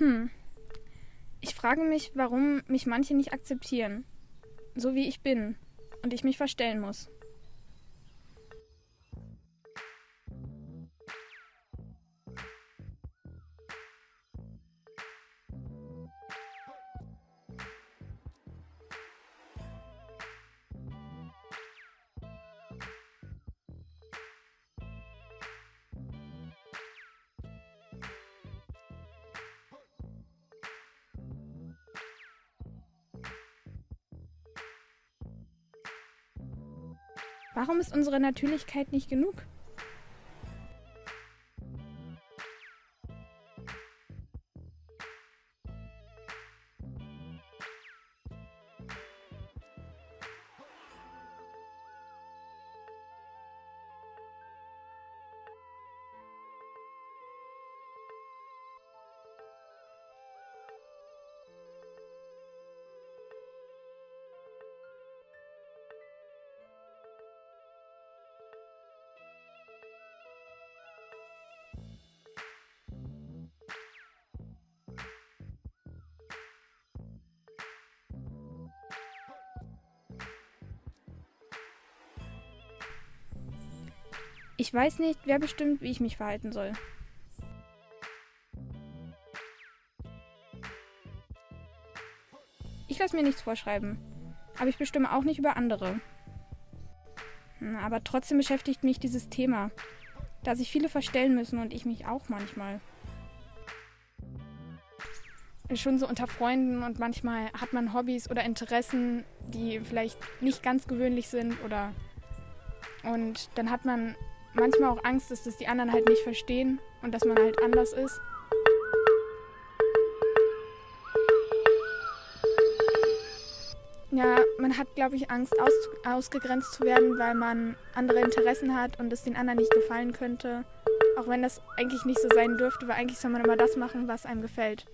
Hm. Ich frage mich, warum mich manche nicht akzeptieren. So wie ich bin. Und ich mich verstellen muss. Warum ist unsere Natürlichkeit nicht genug? Ich weiß nicht, wer bestimmt, wie ich mich verhalten soll. Ich lasse mir nichts vorschreiben, aber ich bestimme auch nicht über andere. Hm, aber trotzdem beschäftigt mich dieses Thema, da sich viele verstellen müssen und ich mich auch manchmal. Schon so unter Freunden und manchmal hat man Hobbys oder Interessen, die vielleicht nicht ganz gewöhnlich sind oder und dann hat man manchmal auch Angst, dass das die anderen halt nicht verstehen und dass man halt anders ist. Ja, man hat, glaube ich, Angst, aus, ausgegrenzt zu werden, weil man andere Interessen hat und es den anderen nicht gefallen könnte. Auch wenn das eigentlich nicht so sein dürfte, weil eigentlich soll man immer das machen, was einem gefällt.